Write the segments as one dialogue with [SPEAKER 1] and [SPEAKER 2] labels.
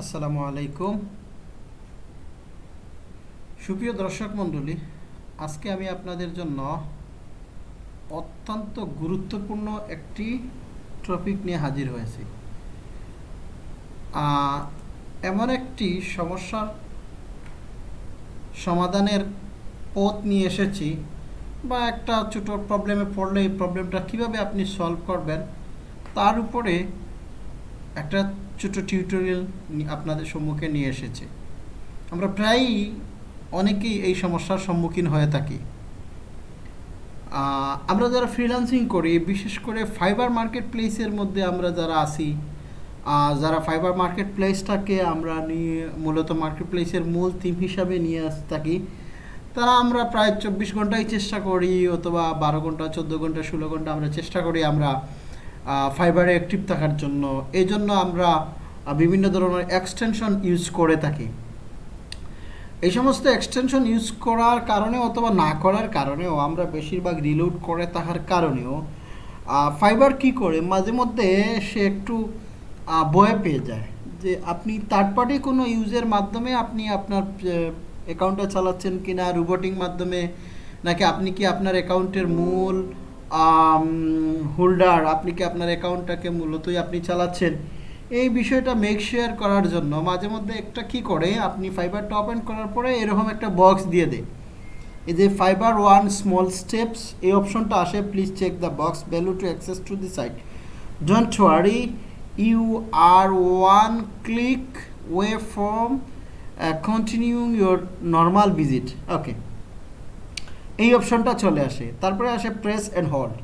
[SPEAKER 1] আসসালামু আলাইকুম। সুপ্রিয় দর্শক মণ্ডলী, আজকে আমি আপনাদের জন্য অত্যন্ত গুরুত্বপূর্ণ একটি টপিক নিয়ে হাজির হয়েছি। এমন একটি সমস্যার সমাধানের পথ নিয়ে এসেছি বা একটা ছোট প্রবলেমে পড়লে এই প্রবলেমটা কীভাবে আপনি সলভ করবেন, তার উপরে একটা ছোট টিউটোরিয়াল আপনাদের সম্মুখে নিয়ে এসেছে। আমরা প্রায়ই অনেকেই এই সমস্যার সম্মুখীন হয়ে থাকি। আমরা যারা ফ্রিল্যান্সিং করি, বিশেষ করে ফাইবার মার্কেট প্লেসের মধ্যে আমরা যারা আসি যারা ফাইবার মার্কেট প্লেসটাকে আমরা নিয়ে মূলত মার্কেট প্লেসের মূল থিম হিসাবে নিয়ে আস থাকি, তারা আমরা প্রায় চব্বিশ ঘন্টাই চেষ্টা করি, অথবা বারো ঘণ্টা, চোদ্দ ঘণ্টা, ষোলো ঘণ্টা আমরা চেষ্টা করি আমরা ফাইবারে অ্যাক্টিভ থাকার জন্য। এই জন্য আমরা বিভিন্ন ধরনের এক্সটেনশন ইউজ করে থাকি। এই সমস্ত এক্সটেনশন ইউজ করার কারণে অথবা না করার কারণেও আমরা বেশিরভাগ রিলোড করে থাকার কারণেও ফাইবার কি করে? মাঝে মধ্যে সে একটু ভয় পেয়ে যায় যে আপনি থার্ড পার্টি কোনো ইউজের মাধ্যমে আপনি আপনার অ্যাকাউন্টটা চালাচ্ছেন কি না রোবোটিং মাধ্যমে, নাকি আপনি কি আপনার অ্যাকাউন্টের মূল হোল্ডার, আপনি কি আপনার অ্যাকাউন্টটাকে মূলতই আপনি চালাচ্ছেন? এই বিষয়টা মেক শেয়ার করার জন্য মাঝে মধ্যে একটা কি করে, আপনি ফাইবারটা ওপেন করার পরে এরকম একটা বক্স দিয়ে দেয় এই যে ফাইবার ওয়ান স্মল স্টেপস এই অপশনটা আসে please check the box value to access to the site don't worry you are one click way from continuing your normal visit okay এই অপশনটা চলে আসে। তারপরে আসে প্রেস অ্যান্ড হোল্ড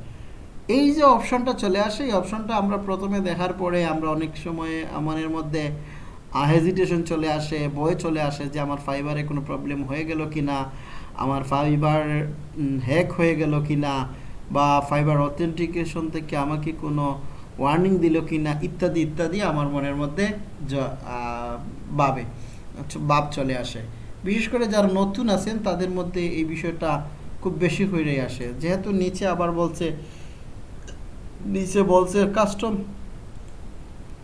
[SPEAKER 1] এই যে অপশনটা চলে আসে এই অপশনটা আমরা প্রথমে দেখার পরে আমরা অনেক সময় আমাদের মধ্যে হেজিটেশন চলে আসে বয়ে চলে আসে যে আমার ফাইবারে কোনো প্রবলেম হয়ে গেল কি না আমার ফাইবার হ্যাক হয়ে গেল কি না বা ফাইবার অথেন্টিকেশন থেকে আমাকে কোনো ওয়ার্নিং দিল কি না ইত্যাদি ইত্যাদি আমার মনের মধ্যে আচ্ছা, ভাব চলে আসে। বিশেষ করে যারা নতুন আছেন তাদের মধ্যে এই বিষয়টা খুব বেশি হয়ে আসে। যেহেতু নিচে আবার বলছে, নিচে বলছে কাস্টম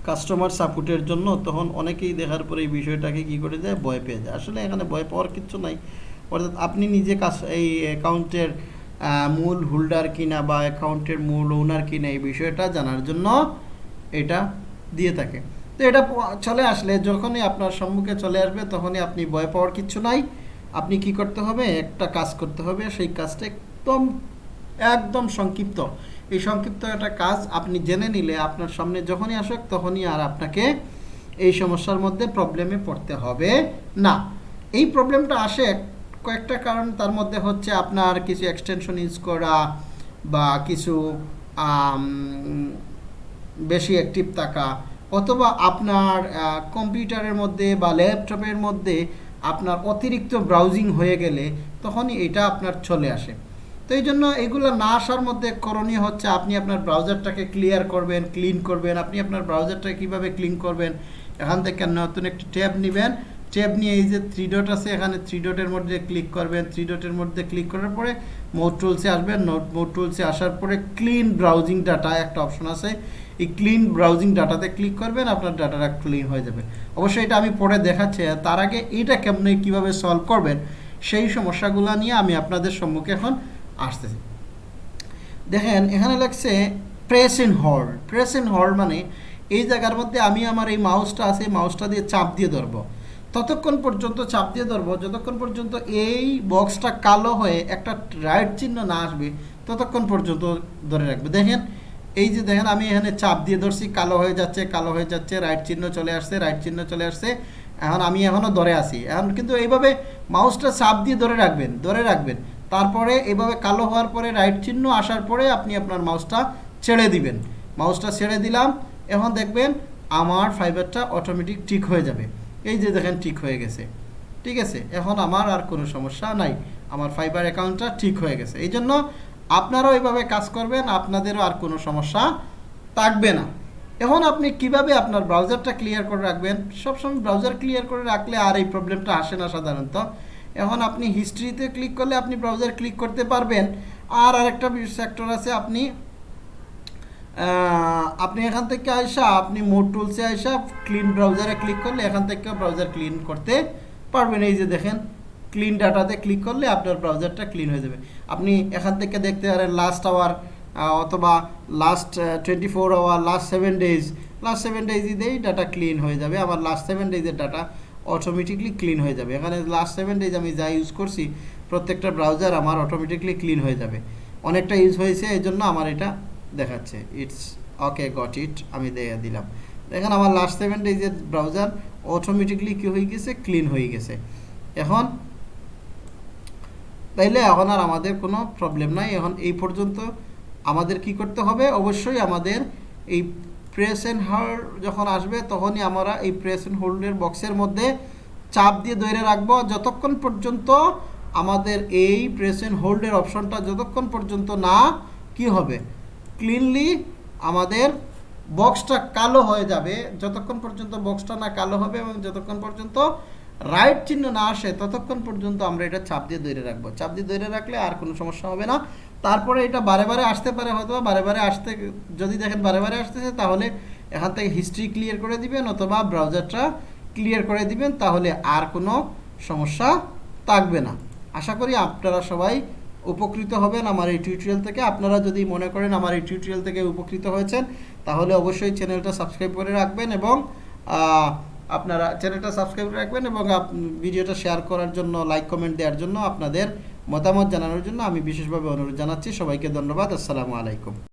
[SPEAKER 1] কাস্টমার সাপোর্টের জন্য, তখন অনেকেই দেখার পরে এই বিষয়টাকে কি করে যায় ভয় পেয়ে যায়। আসলে এখানে ভয় পাওয়ার কিচ্ছু নাই। অর্থাৎ আপনি নিজে কাজ এই অ্যাকাউন্টের মূল হোল্ডার কিনা বা অ্যাকাউন্টের মূল ওনার কিনা এই বিষয়টা জানার জন্য এটা দিয়ে থাকে। তো এটা চলে আসলে, যখনই আপনার সম্মুখে চলে আসবে, তখনই আপনি ভয় পাওয়ার কিচ্ছু নাই। আপনি কি করতে হবে? একটা কাজ করতে হবে। সেই কাজটা একদম একদম সংক্ষিপ্ত। এই সংক্ষিপ্ত একটা কাজ আপনি জেনে নিলে আপনার সামনে যখনই আসুক, তখনই আর আপনাকে এই সমস্যার মধ্যে প্রবলেমে পড়তে হবে না। এই প্রবলেমটা আসে কয়েকটা কারণ। তার মধ্যে হচ্ছে আপনার কিছু এক্সটেনশন ইউজ করা বা কিছু বেশি অ্যাক্টিভ থাকা অথবা আপনার কম্পিউটারের মধ্যে বা ল্যাপটপের মধ্যে আপনার অতিরিক্ত ব্রাউজিং হয়ে গেলে তখনই এটা আপনার চলে আসে। তো এই জন্য এগুলো না আসার মধ্যে করণীয় হচ্ছে আপনি আপনার ব্রাউজারটাকে ক্লিয়ার করবেন ক্লিন করবেন, আপনি আপনার ব্রাউজারটাকে কীভাবে ক্লিন করবেন, এখান থেকে নতুন একটি ট্যাব নেবেন। ট্যাব নিয়ে এই যে থ্রি ডট আছে, এখানে থ্রি ডটের মধ্যে ক্লিক করবেন। থ্রি ডটের মধ্যে ক্লিক করার পরে মোড টুলসে আসবেন। নোট মোড টুলসে আসার পরে ক্লিন ব্রাউজিং ডাটা একটা অপশন আছে। এই ক্লিন ব্রাউজিং ডাটাতে ক্লিক করবেন, আপনার ডাটাটা ক্লিন হয়ে যাবে। অবশ্যই এটা আমি পরে দেখাচ্ছি তার আগে এইটা কেমনে কীভাবে সলভ করবেন, সেই সমস্যাগুলো নিয়ে আমি আপনাদের সম্মুখে এখন আসতেছি। দেখেন, এখানে লাগছে press in hold press in hold মানে এই জায়গার মধ্যে আমি আমার এই মাউসটা আছে মাউসটা দিয়ে চাপ দিয়ে ধরবো। ততক্ষণ পর্যন্ত চাপ দিয়ে ধরবো, যতক্ষণ পর্যন্ত এই বক্সটা কালো হয়ে একটা রাইট চিহ্ন না আসবে, ততক্ষণ পর্যন্ত ধরে রাখবে। দেখেন এই যে দেখেন, আমি এখানে চাপ দিয়ে ধরছি, কালো হয়ে যাচ্ছে, কালো হয়ে যাচ্ছে রাইট চিহ্ন চলে আসছে রাইট চিহ্ন চলে আসছে। এখন আমি এখনও ধরে আছি। এখন কিন্তু এইভাবে মাউসটা চাপ দিয়ে ধরে রাখবেন ধরে রাখবেন। তারপরে এইভাবে কালো হওয়ার পরে রাইট চিহ্ন আসার পরে আপনি আপনার মাউসটা ছেড়ে দিবেন। মাউসটা ছেড়ে দিলাম, এখন দেখবেন আমার ফাইবারটা অটোমেটিক ঠিক হয়ে যাবে। এই যে দেখেন, ঠিক হয়ে গেছে। ঠিক আছে? এখন আমার আর কোনো সমস্যা নাই। আমার ফাইবার অ্যাকাউন্টটা ঠিক হয়ে গেছে। এই জন্য আপনারাও এভাবে কাজ করবেন, আপনাদেরও আর কোনো সমস্যা থাকবে না। এখন আপনি কীভাবে আপনার ব্রাউজারটা ক্লিয়ার করে রাখবেন? সবসময় ব্রাউজার ক্লিয়ার করে রাখলে আর এই প্রবলেমটা আসে না সাধারণত। এখন আপনি হিস্ট্রিতে ক্লিক করলে আপনি ব্রাউজার ক্লিক করতে পারবেন। আর আরেকটা সেক্টর আছে, আপনি আপনি এখান থেকে আইসা, আপনি মোট টুলসে আইসা ক্লিন ব্রাউজারে ক্লিক করলে এখান থেকে ব্রাউজার ক্লিন করতে পারবেন। এই যে দেখেন ক্লিন ডাটাতে ক্লিক করলে আপনার ব্রাউজারটা ক্লিন হয়ে যাবে। আপনি এখান থেকে দেখতে পারেন লাস্ট আওয়ার অথবা last twenty four hour last seven days last seven days দিয়েই ডাটা ক্লিন হয়ে যাবে। আবার লাস্ট সেভেন ডেজের ডাটা অটোমেটিকলি ক্লিন হয়ে যাবে। এখানে লাস্ট সেভেন ডেজ আমি যা ইউজ করছি, প্রত্যেকটা ব্রাউজার আমার অটোমেটিকলি ক্লিন হয়ে যাবে। অনেকটা ইউজ হয়েছে, এই জন্য আমার এটা দেখাচ্ছে। ইটস ওকে গট ইট আমি দিয়ে দিলাম। দেখেন আমার লাস্ট সেভেন ডেজের ব্রাউজার অটোমেটিকলি কী হয়ে গেছে? ক্লিন হয়ে গেছে। এখন তাইলে এখন আর আমাদের কোনো প্রবলেম নাই। এখন এই পর্যন্ত আমাদের কি করতে হবে? অবশ্যই আমাদের এই প্রেস অ্যান্ড হোল্ড যখন আসবে, তখনই আমরা এই প্রেস অ্যান্ড হোল্ডের বক্সের মধ্যে চাপ দিয়ে ধরে রাখব। যতক্ষণ পর্যন্ত আমাদের এই প্রেস অ্যান্ড হোল্ডের অপশনটা যতক্ষণ পর্যন্ত না কি হবে ক্লিনলি আমাদের বক্সটা কালো হয়ে যাবে। যতক্ষণ পর্যন্ত বক্সটা না কালো হবে এবং যতক্ষণ পর্যন্ত রাইট চিহ্ন না আসে ততক্ষণ পর্যন্ত আমরা এটা চাপ দিয়ে ধরে রাখব। চাপ দিয়ে ধরে রাখলে আর কোনো সমস্যা হবে না। তারপরে এটা বারে বারে আসতে পারে হয়তো বারে বারে আসতে, যদি দেখেন বারে বারে আসতেছে তাহলে এখান থেকে হিস্ট্রি ক্লিয়ার করে দিবেন অথবা ব্রাউজারটা ক্লিয়ার করে দিবেন তাহলে আর কোনো সমস্যা থাকবে না। আশা করি আপনারা সবাই উপকৃত হবেন আমার এই টিউটোরিয়াল থেকে। আপনারা যদি মনে করেন আমার এই টিউটোরিয়াল থেকে উপকৃত হয়েছেন, তাহলে অবশ্যই চ্যানেলটা সাবস্ক্রাইব করে রাখবেন এবং আপনারা চ্যানেলটা সাবস্ক্রাইব রাখবেন এবং ভিডিওটা শেয়ার করার জন্য লাইক কমেন্ট দেওয়ার জন্য আপনাদের মতামত জানানোর জন্য আমি বিশেষভাবে অনুরোধ জানাচ্ছি। সবাইকে ধন্যবাদ। আসসালামু আলাইকুম।